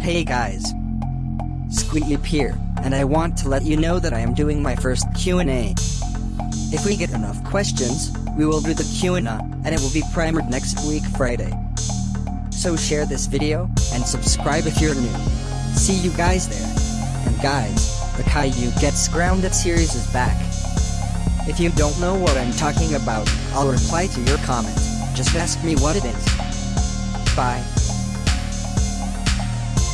Hey guys. Squeep here, and I want to let you know that I am doing my first Q&A. If we get enough questions, we will do the Q&A, and it will be primed next week Friday. So share this video, and subscribe if you're new. See you guys there. And guys, the Caillou Gets Grounded series is back. If you don't know what I'm talking about, I'll reply to your comment. Just ask me what it is. Bye.